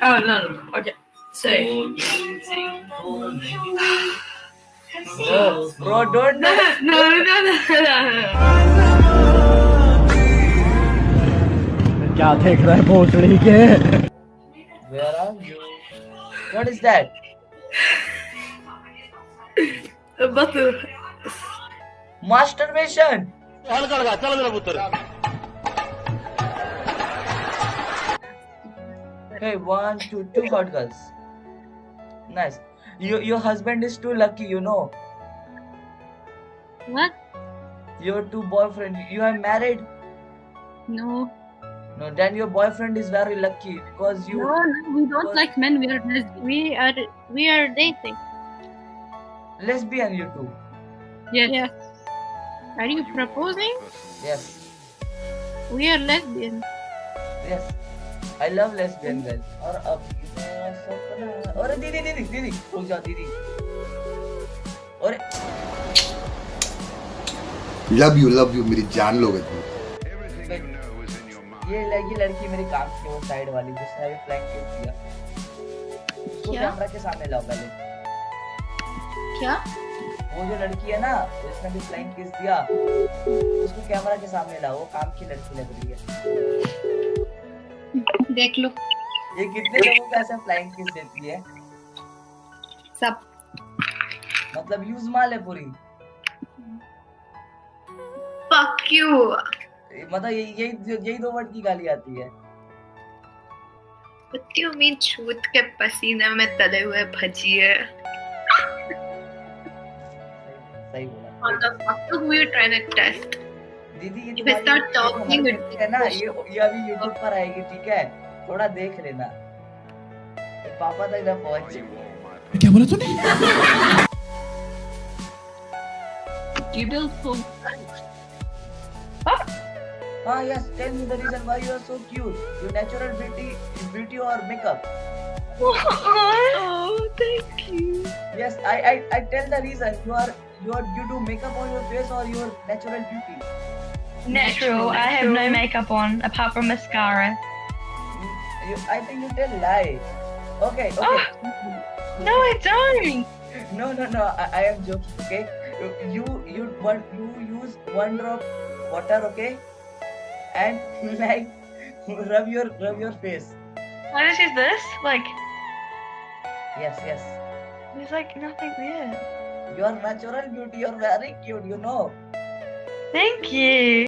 Oh no, no. no. Okay. Say. Bro, bro, don't. No, no, no, no, no. क्या देख रहा है भोसड़ी के Where are you? What is that? Batu. Masturbation. Hey, one, two, two hot girls. Nice. You, your husband is too lucky, you know. What? Your two boyfriend. You are married. No. No, then your boyfriend is very lucky because you. No, no, we don't like men. We are lesbian. We are we are dating. Lesbian, you two. Yes. yes. Are you proposing? Yes, We are lesbian. yes. I love lesbian girls. और अब सपना अरे दीदी दीदी दीदी रुक जाओ दीदी। अरे लव यू लव यू मेरी जान लोगे तुम। ये लड़की लड़की मेरी काम की वो साइड वाली जिसने अभी फ्लैंक किस दिया उसको क्या? कैमरा के सामने लाओ पहले। क्या? वो जो लड़की है ना जिसने अभी फ्लैंक किस दिया उसको कैमरा के सामने लाओ। वो काम की लड़की लग रही है। देख लो ये कितने लोगों को ऐसे फ्लैंक किस देती है सब मतलब यूज़ माल है पूरी Fuck you. मतलब यही यही यही दो वर्ड की गाली आती है What do you mean छूत के पसीने में तले हुए भजिए? सही बोला What the fuck? We were trying to test. दीदी ये ये it- है ना ये ये अभी यूट्यूब पर आएगी ठीक है थोड़ा देख लेना ये पापा तक ना पहुंच क्या बोला तूने You build full. हाँ yes tell me the reason why you are so cute your natural beauty beauty or makeup Oh, thank you. yes I I I tell the reason you are you are you do makeup on your face or your natural beauty Natural. I have no makeup on apart from mascara. you, you, I think you tell lie. Okay okay. Ah! No, I don't. no no no I, I am joking okay? You you one you use one drop water okay? And like rub your rub your face. I just use this. Like, yes yes. there's like nothing there. your natural beauty you're very cute you know. Thank you.